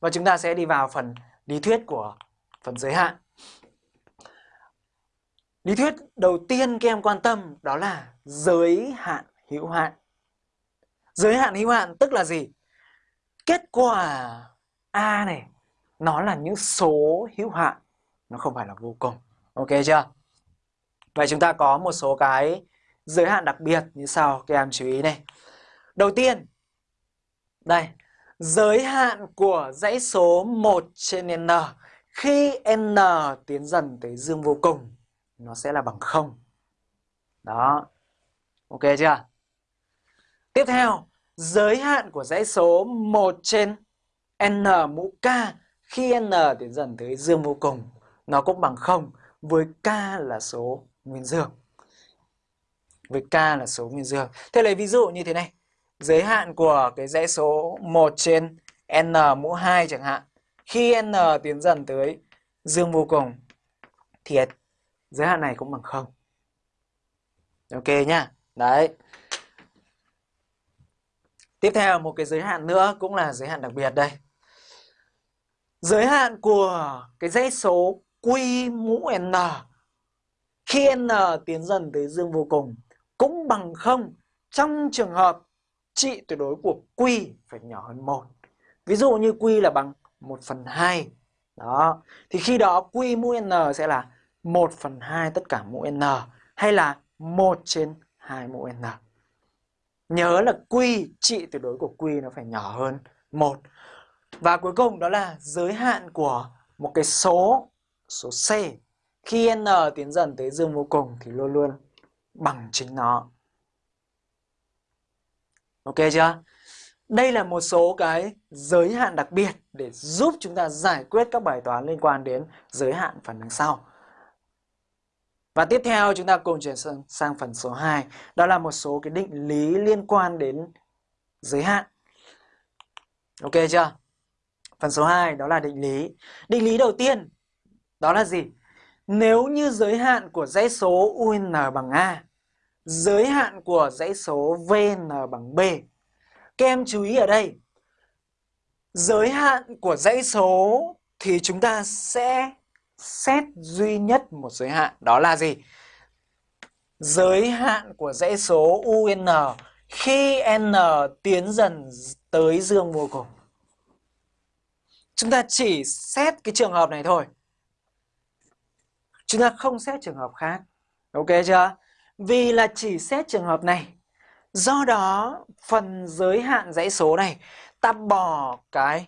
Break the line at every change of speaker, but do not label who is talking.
Và chúng ta sẽ đi vào phần lý thuyết của phần giới hạn. Lý thuyết đầu tiên các em quan tâm đó là giới hạn hữu hạn. Giới hạn hữu hạn tức là gì? Kết quả A này nó là những số hữu hạn, nó không phải là vô cùng. Ok chưa? Vậy chúng ta có một số cái giới hạn đặc biệt như sau, các em chú ý này. Đầu tiên, đây, giới hạn của dãy số 1 trên n khi n tiến dần tới dương vô cùng nó sẽ là bằng 0. Đó. Ok chưa? Tiếp theo, giới hạn của dãy số 1 trên n mũ k khi n tiến dần tới dương vô cùng nó cũng bằng 0 với k là số nguyên dương. Với k là số nguyên dương. Thế lấy ví dụ như thế này. Giới hạn của cái dãy số 1 trên n mũ 2 chẳng hạn. Khi n tiến dần tới dương vô cùng thì giới hạn này cũng bằng 0. Ok nhá. Đấy. Tiếp theo một cái giới hạn nữa cũng là giới hạn đặc biệt đây. Giới hạn của cái dãy số Q mũ N, khi N tiến dần tới dương vô cùng cũng bằng 0 trong trường hợp trị tuyệt đối của Q phải nhỏ hơn 1. Ví dụ như Q là bằng 1 phần 2. Đó. Thì khi đó Q mũ N sẽ là 1 phần 2 tất cả mũ N hay là 1 trên 2 mũ N. Nhớ là Q, trị tuyệt đối của Q nó phải nhỏ hơn 1. Và cuối cùng đó là giới hạn của một cái số, số C. Khi n tiến dần tới dương vô cùng thì luôn luôn bằng chính nó. Ok chưa? Đây là một số cái giới hạn đặc biệt để giúp chúng ta giải quyết các bài toán liên quan đến giới hạn phần đằng sau. Và tiếp theo chúng ta cùng chuyển sang, sang phần số 2, đó là một số cái định lý liên quan đến giới hạn. Ok chưa? Phần số 2 đó là định lý. Định lý đầu tiên đó là gì? Nếu như giới hạn của dãy số UN bằng A, giới hạn của dãy số VN bằng B. Các em chú ý ở đây, giới hạn của dãy số thì chúng ta sẽ xét duy nhất một giới hạn, đó là gì? Giới hạn của dãy số UN khi n tiến dần tới dương vô cùng. Chúng ta chỉ xét cái trường hợp này thôi. Chúng ta không xét trường hợp khác. Ok chưa? Vì là chỉ xét trường hợp này. Do đó, phần giới hạn dãy số này ta bỏ cái